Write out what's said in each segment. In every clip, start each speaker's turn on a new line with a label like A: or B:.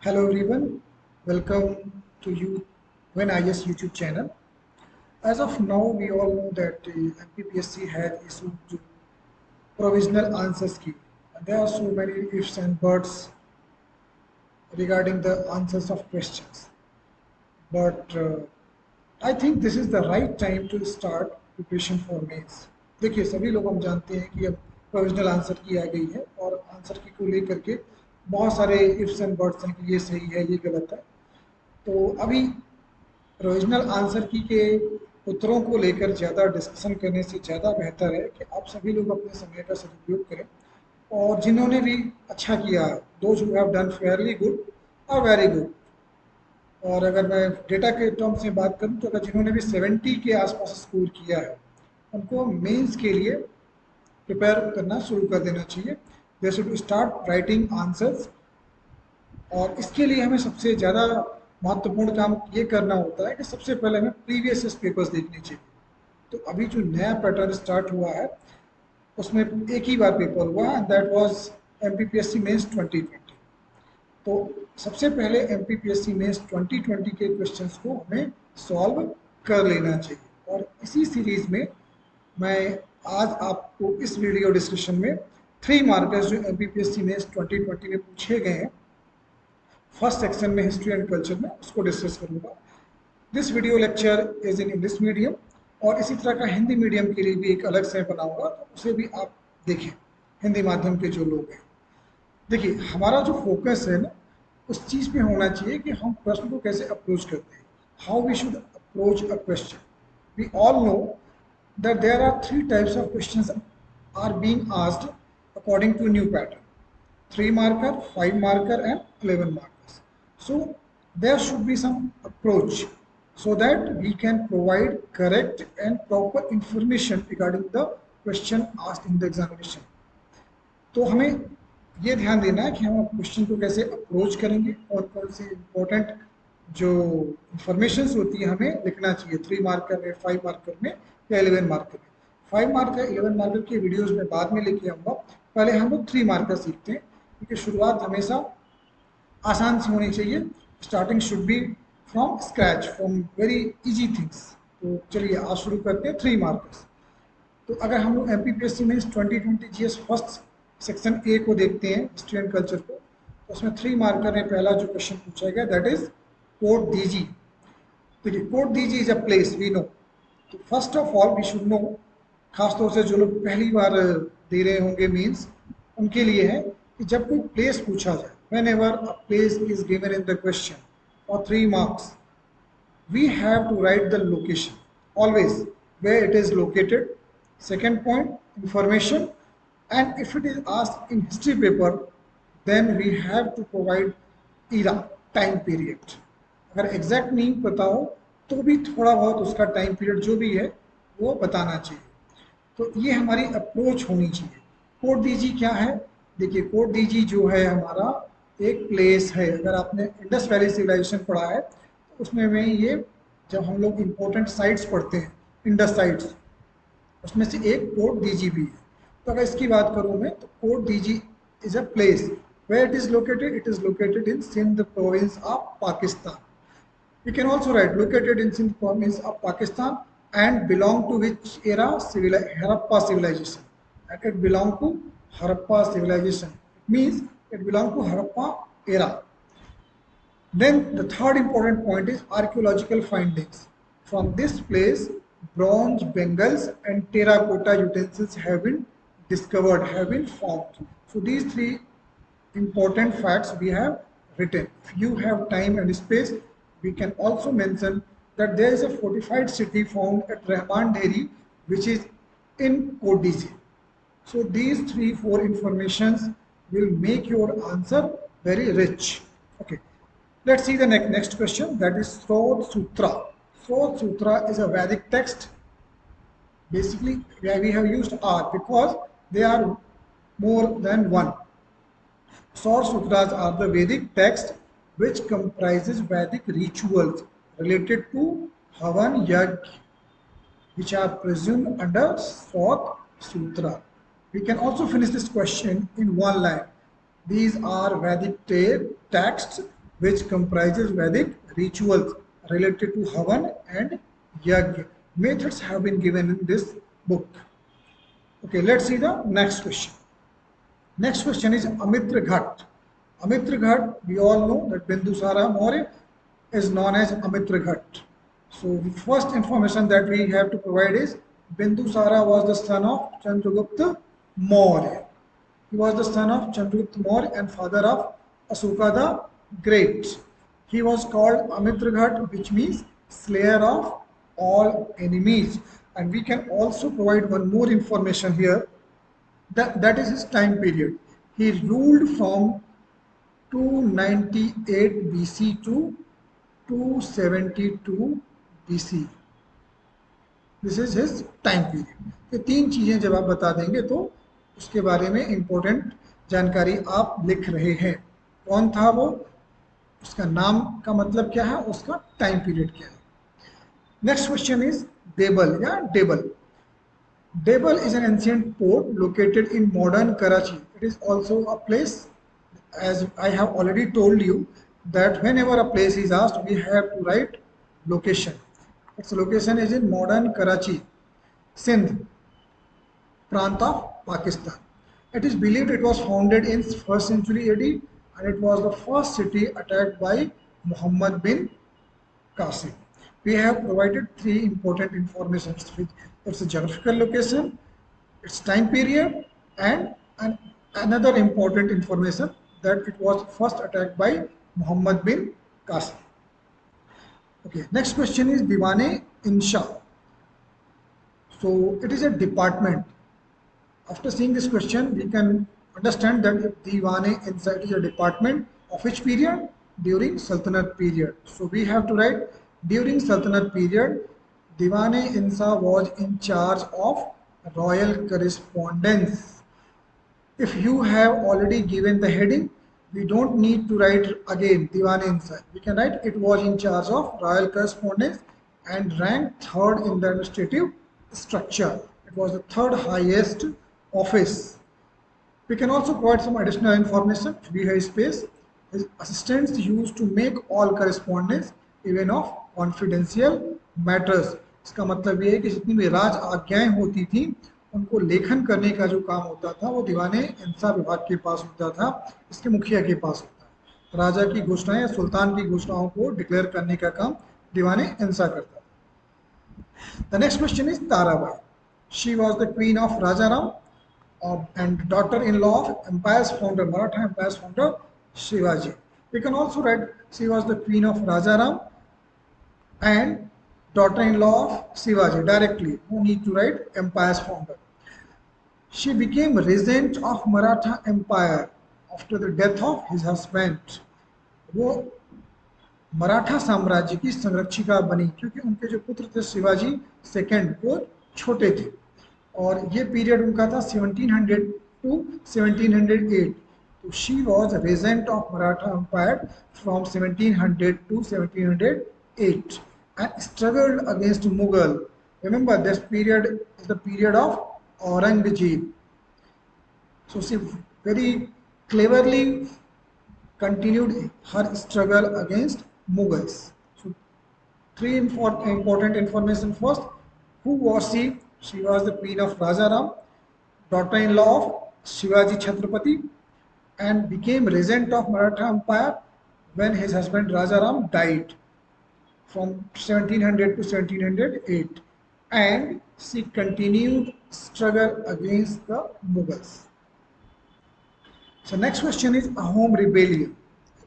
A: Hello everyone, welcome to you when IS YouTube channel. As of now, we all know that uh, MPPSC has issued provisional answers key. There are so many ifs and buts regarding the answers of questions. But uh, I think this is the right time to start preparation for mains. देखिए सभी लोग हम जानते हैं कि अब provisional answer की आ गई है और आंसर की को लेकर के बहुत सारे इफ्स एंड बर्ड्स हैं कि ये सही है, ये गलत है। तो अभी प्रोविजनल आंसर की के उत्तरों को लेकर ज़्यादा डिस्कशन करने से ज़्यादा बेहतर है कि आप सभी लोग अपने समय का सदुपयोग करें। और जिन्होंने भी अच्छा किया those who have done fairly good और वेरी गुड और अगर मैं डेटा के टर्म से बात करूँ तो अगर जिन्होंने भी 70 के आसपास स्कोर किया है, उनको मेंस के लिए प्रिपेयर करना शुरू कर देना चाहिए। They should start writing answers और इसके लिए हमें सबसे ज़्यादा महत्वपूर्ण काम ये करना होता है कि सबसे पहले हमें प्रीवियस पेपर्स देखने चाहिए। तो अभी जो नया पैटर्न स्टार्ट हुआ है, उसमें एक ही बार पेपर हुआ and that was M P P S C twenty तो सबसे पहले M P P S C twenty के क्वेश्चंस को हमें सॉल्व कर लेना चाहिए। और इसी सीरीज़ में मैं आज आपको इस वीडियो डिस्कशन में थ्री मार्कर्स जो M C mains twenty twenty में पूछे गए हैं। फ़र्स्ट सेक्शन में हिस्ट्री एंड कल्चर में, उसको डिस्कस करूँगा। This video lecture is in English medium और इसी तरह का हिंदी मीडियम के लिए भी एक अलग से बनाऊँगा तो उसे भी आप देखें, हिंदी माध्यम के जो लोग हैं। देखिए, हमारा जो फोकस है ना, उस चीज़ पे होना चाहिए कि हम प्रश्न को कैसे अप्रोच करते हैं। How we should approach a question we all know that there are three types of questions are being asked according to new pattern three marker five marker and eleven markers so there should be some approach so that we can provide correct and proper information regarding the question asked in the examination. तो हमें ये ध्यान देना है कि हम question को कैसे अप्रोच करेंगे और कौन से इम्पोर्टेंट जो इंफॉर्मेशन होती है हमें लिखना चाहिए. थ्री मार्कर में फाइव मार्कर में या इलेवन मार्कर में. फाइव मार्कर इलेवन मार्कर की वीडियोज़ में बाद में लेके आऊँगा। पहले हम लोग थ्री मार्कर सीखते हैं, क्योंकि शुरुआत हमेशा आसान से होनी चाहिए। Starting should be from scratch from very easy things तो चलिए, आज शुरू करते हैं थ्री मार्कर्स तो अगर हम लोग M P P S C में twenty twenty G S first section A को देखते हैं हिस्ट्री कल्चर को तो उसमें थ्री मार्कर में पहला जो क्वेश्चन पूछा गया दैट इज़ कोट दीजी देखिए Kot Diji is a place we know तो first of all we should know खासतौर से जो लोग पहली बार दे रहे होंगे मीन्स उनके लिए है कि जब कोई प्लेस पूछा जाए whenever a place is given in the question और three marks we have to write the location always where it is located second point information and if it is asked in history paper then we have to provide era time period अगर exact नहीं पता हो तो भी थोड़ा बहुत उसका time period जो भी है, वो बताना चाहिए। तो ये हमारी अप्रोच होनी चाहिए। कोड दीजी क्या है? देखिए कोड दीजी जो है हमारा एक प्लेस है। अगर आपने इंडस वैली सिविलाइजेशन पढ़ा है तो उसमें में ये जब हम लोग इम्पोर्टेंट साइट्स पढ़ते हैं इंडस साइट्स उसमें से एक कोट डीजी भी है। तो अगर इसकी बात करूँ मैं तो Kot Diji is a place where it is located? It is located in Sindh province of Pakistan. We can also write located in Sindh province of Pakistan. And belong to which era civil Harappa civilization and it belong to Harappa civilization it means it belongs to Harappa era. Then the third important point is archaeological findings. From this place, bronze bangles and terracotta utensils have been discovered, have been found. So these three important facts we have written. If you have time and space, we can also mention that there is a fortified city found at Rahman Dheri, which is in Kot Diji. So these three, four informations will make your answer very rich. Okay, let's see the next, next question that is Srot Sutra. Srot Sutra is a Vedic text. Basically, we have used R because they are more than one. Srot Sutras are the Vedic text which comprises Vedic rituals related to Havan Yajna which are presumed under fourth Sutra. We can also finish this question in one line. These are Vedic texts which comprises Vedic rituals related to Havan and Yajna. Methods have been given in this book. Okay, let's see the next question. Next question is Amitra Ghat. Amitra Ghat, we all know that Bindusara Maurya is known as Amitra Ghat. So the first information that we have to provide is Bindusara was the son of Chandragupta Maurya. He was the son of Chandragupta Maurya and father of Asoka the Great. He was called Amitraghat, which means slayer of all enemies. And we can also provide one more information here. That, that is his time period. He ruled from 298 BC to 272 BC. This is his time period ये तीन चीज़ें जब आप बता देंगे तो उसके बारे में इम्पोर्टेंट जानकारी आप लिख रहे हैं। कौन था वो? उसका नाम का मतलब क्या है? उसका टाइम पीरियड क्या है? नेक्स्ट क्वेश्चन इज़ देबल या Debal Debal is an ancient port located in modern Karachi. It is also a place, as I have already told you, that whenever a place is asked, we have to write location. Its location is in modern Karachi, Sindh, Prant of Pakistan. It is believed it was founded in 1st century AD and it was the first city attacked by Muhammad bin Qasim. We have provided three important information. It's a geographical location, its time period, and, and another important information that it was first attacked by Muhammad bin Qasim. Okay, next question is Diwane Insha. So it is a department. After seeing this question, we can understand that Diwane Insha is a department of which period? During Sultanate period. So we have to write during Sultanate period, Diwane Insha was in charge of royal correspondence. If you have already given the heading, we don't need to write again Diwan inside. We can write it was in charge of royal correspondence and ranked third in the administrative structure. It was the third highest office. We can also provide some additional information. We have space. His assistants used to make all correspondence even of confidential matters. इसका मतलब ये है कि जितनी भी राज आज्ञाएं होती थी उनको लेखन करने का जो काम होता था, वो दीवाने इंसा विभाग के पास होता था, इसके मुखिया के पास होता है राजा की घोषणाएँ या सुल्तान की घोषणाओं को डिक्लेयर करने का काम दीवाने इंसा करता था। The next question is Tarabai she was the queen of Rajaram and daughter-in-law of empire's founder Maratha empire's founder Shivaji we can also write she was the queen of Rajaram and daughter-in-law of Shivaji directly. No need to write empire's founder. She became regent of Maratha Empire after the death of his husband. वो मराठा साम्राज्य की संरक्षिका बनी क्योंकि उनके जो पुत्र थे Shivaji second वो छोटे थे और ये पीरियड उनका था 1700 टू 1708 तो she was regent of Maratha empire from 1700 to 1708 and struggled against Mughal. Remember, this period is the period of Aurangzeb. So she very cleverly continued her struggle against Mughals. So three important information first. Who was she? She was the queen of Rajaram, daughter-in-law of Shivaji Chhatrapati, and became regent of Maratha Empire when his husband Rajaram died from 1700 to 1708 and she continued struggle against the Mughals. So next question is Ahom rebellion.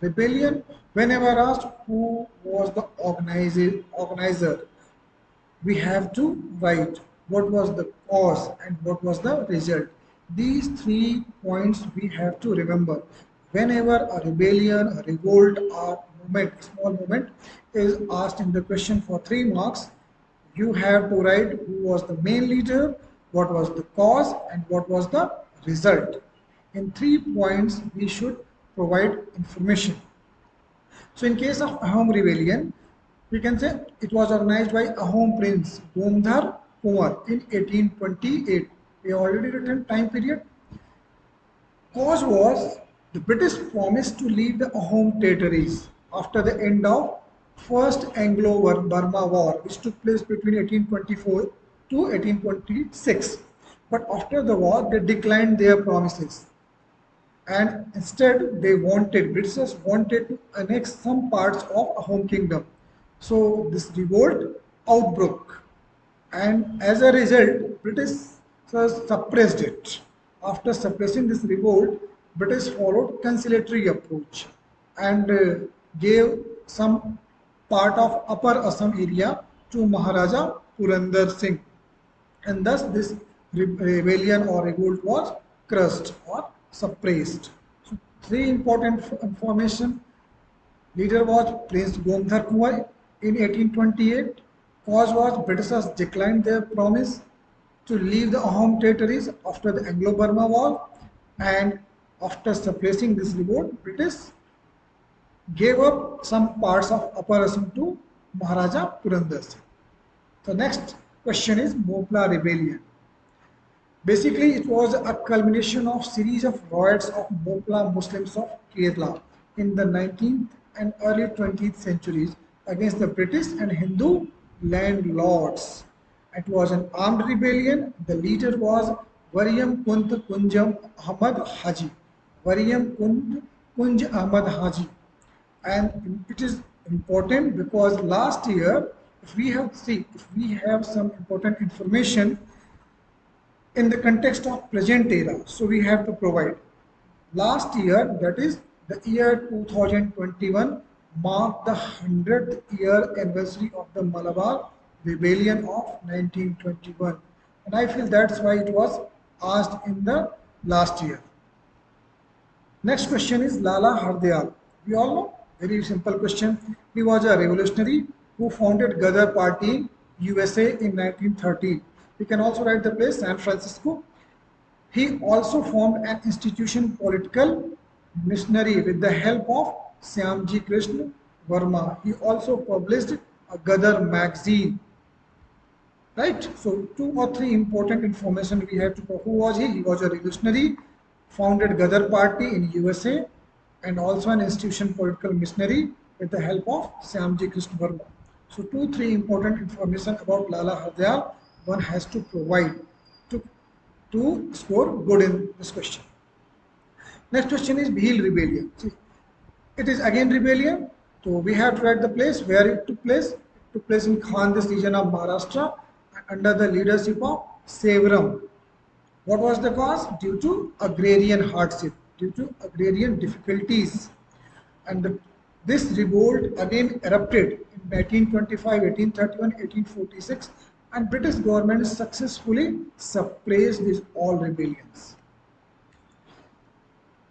A: Rebellion, whenever asked who was the organizer, organizer, we have to write what was the cause and what was the result. These three points we have to remember. Whenever a rebellion, a revolt, or movement, small movement is asked in the question for three marks, you have to write who was the main leader, what was the cause, and what was the result. In three points, we should provide information. So in case of Ahom rebellion, we can say it was organized by Ahom prince Gomdhar Konwar in 1828. We already written time period. Cause was the British promised to leave the Ahom territories after the end of First Anglo-Burma War, which took place between 1824 to 1826. But after the war, they declined their promises. And instead, they wanted, Britishers wanted to annex some parts of Ahom kingdom. So this revolt outbroke. And as a result, British suppressed it. After suppressing this revolt, British followed conciliatory approach and uh, gave some part of Upper Assam area to Maharaja Purandar Singh. And thus this rebellion or revolt was crushed or suppressed. So three important information. Leader was Prince Gomdhar Konwar in 1828. Cause was Britishers declined their promise to leave the home territories after the Anglo-Burma War and after suppressing this revolt, British gave up some parts of Upper Assam to Maharaja Purandar Singh. The next question is Mopla Rebellion. Basically, it was a culmination of series of riots of Mopla Muslims of Kerala in the 19th and early 20th centuries against the British and Hindu landlords. It was an armed rebellion. The leader was Variam Kunt Kunjam Ahmad Haji. Variam Kunt Kunj Ahmad Haji. And it is important because last year, if we have see, if we have some important information in the context of present era, so we have to provide. Last year, that is the year 2021, marked the 100th year anniversary of the Malabar rebellion of 1921 and I feel that's why it was asked in the last year. Next question is Lala Hardayal. We all know, very simple question. He was a revolutionary who founded Gadar Party USA in 1913. We can also write the place San Francisco. He also formed an institution political missionary with the help of Syamji Krishna Verma. He also published a Gadar magazine right so two or three important information we have to know who was he he was a revolutionary founded gadar party in usa and also an institution political missionary with the help of Syamji Krishna. So two, three important information about Lala Hardayal one has to provide to, to score good in this question. Next question is Bhil rebellion. See, it is again rebellion. So we have to write the place where it took place. It took place in Khandesh region of Maharashtra under the leadership of Sevaram. What was the cause? Due to agrarian hardship, due to agrarian difficulties. And this revolt again erupted in 1825, 1831, 1846 and British government successfully suppressed these all rebellions.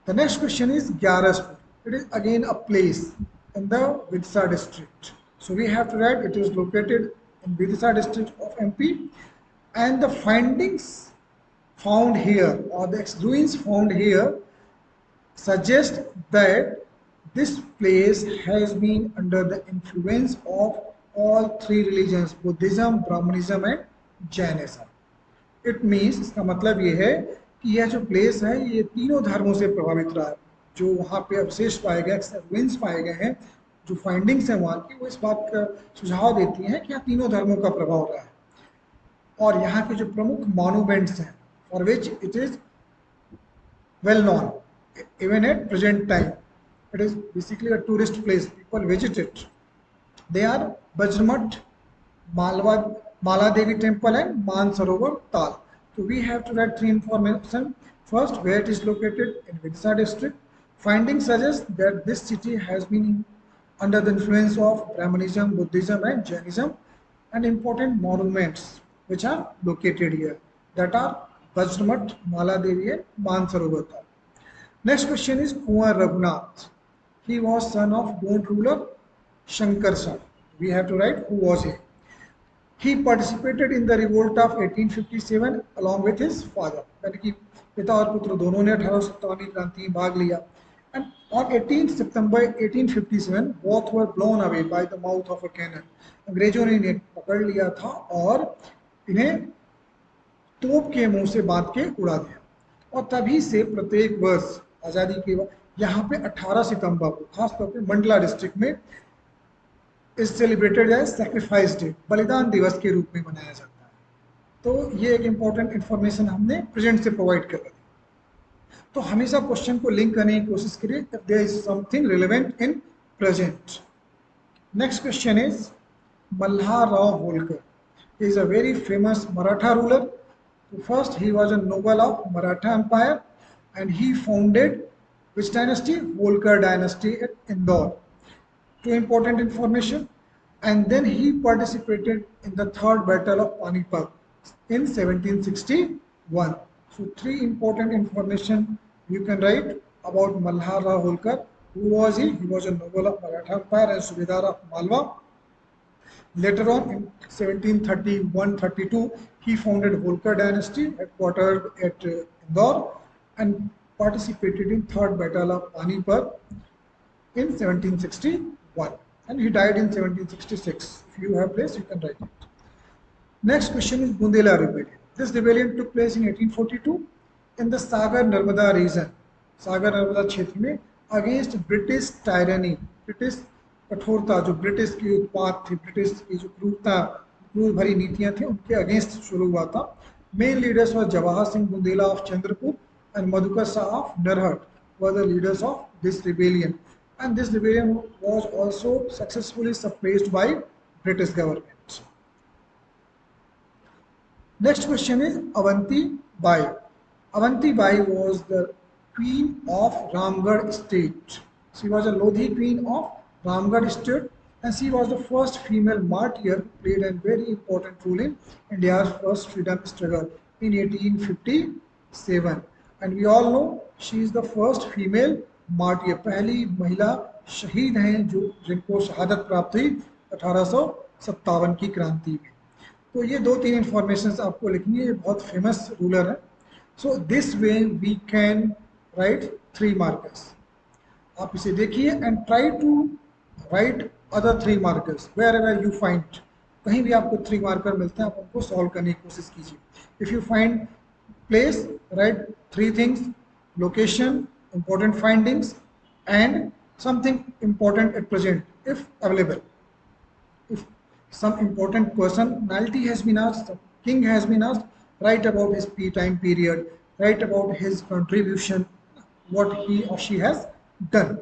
A: The next question is Gyaraspur. It is again a place in the Vidisha district. So we have to write it is located in Vidisha district of MP and the findings found here or the ruins found here suggest that this place has been under the influence of all three religions Buddhism, Brahmanism and Jainism. It means इसका मतलब ये है कि यह जो place है ये तीनों धर्मों से प्रभावित रहा है जो वहाँ पे अवशेष पाए गए रुइंस पाए गए हैं जो फाइंडिंग्स हैं वहाँ की वो इस बात का सुझाव देती हैं कि यहाँ तीनों धर्मों का प्रभाव रहा है और यहाँ के जो प्रमुख मॉन्यूमेंट्स हैं for which it is well known even at present time. It is basically a tourist place. People visit it. They are Bajramat, Malwa, Maladevi Temple and Mansarovar Tal. So we have to write three information. First, where it is located in Vidisha district. Findings suggest that this city has been under the influence of Brahmanism, Buddhism and Jainism and important monuments which are located here that are Bajramat, Maladevi, and Mansarovar Tal. Next question is Kuwar Raghunath. He was son of Gond ruler Shankar Shah. We have to write who was he. He participated in the revolt of 1857 along with his father. यानी कि पिता और पुत्र दोनों ने अठारह क्रांति में भाग लिया And on 18 September 1857, both were blown away by the mouth of a cannon. अंग्रेज़ों ने इन्हें पकड़ लिया था और इन्हें तोप के मुँह से बाँध के उड़ा दिया और तभी से प्रत्येक वर्ष आज़ादी के बाद यहाँ पे 18 सितंबर को खासतौर पे मंडला डिस्ट्रिक्ट में is celebrated as sacrifice day बलिदान दिवस के रूप में मनाया जाता है तो ये एक इंपॉर्टेंट इंफॉर्मेशन हमने प्रेजेंट से प्रोवाइड कर दी तो हमेशा क्वेश्चन को लिंक करने की कोशिश करिए if is something relevant in present next question is Malharrao Holkar. He is a very famous Maratha ruler. First, he was a noble of Maratha Empire and he founded which dynasty? Holkar dynasty at Indore. Two important information. And then he participated in the third battle of Panipat in 1761. So three important information you can write about Malharrao Holkar. Who was he? He was a noble of Maratha Empire and Subedar of Malwa. Later on, in 1731-32, he founded Holkar dynasty, headquartered at uh, Indore, and participated in Third Battle of Panipat in 1761. And he died in 1766. If you have place, you can write it. Next question is Bundela rebellion. This rebellion took place in 1842 in the Sagar Narmada region, Sagar Narmada क्षेत्र against British tyranny, British कठोरता जो British की उत्पाद थी British की जो क्रूरता क्रूर भरी नीतियां थी उनके अगेंस्ट शुरू हुआ था main leaders were Jawahar Singh Bundela of Chandrapur and Madhukar Shah of Derhat were the leaders of this rebellion. And this rebellion was also successfully suppressed by British government. Next question is Avanti Bai. Avanti Bai was the queen of Ramgarh state. She was a Lodhi queen of Ramgarh state and she was the first female martyr played a very important role in India's first freedom struggle in 1857. And we all know she is the first female martyr. पहली महिला शहीद हैं जो, जिनको शहादत प्राप्त हुई अठारह की क्रांति में। तो ये दो तीन इंफॉर्मेशन आपको लिखनी है, ये बहुत फ़ेमस रूलर है। So this way we can write three markers आप इसे देखिए and try to write other three markers wherever you find कहीं भी आपको थ्री मार्कर मिलते हैं, आप उनको सॉल्व करने की कोशिश कीजिए। If you find place, write three things, location, important findings and something important at present if available. If some important personality has been asked, king has been asked, write about his time period, write about his contribution, what he or she has done.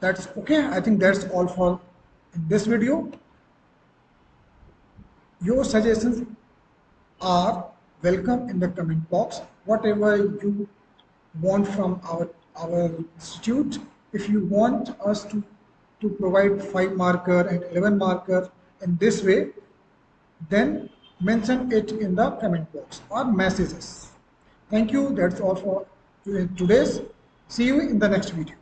A: That's okay. I think that's all for this video. Your suggestions are welcome in the comment box. Whatever you want from our our institute if you want us to to provide 5 marker and 11 marker in this way then mention it in the comment box or messages. Thank you. That's all for today's. See you in the next video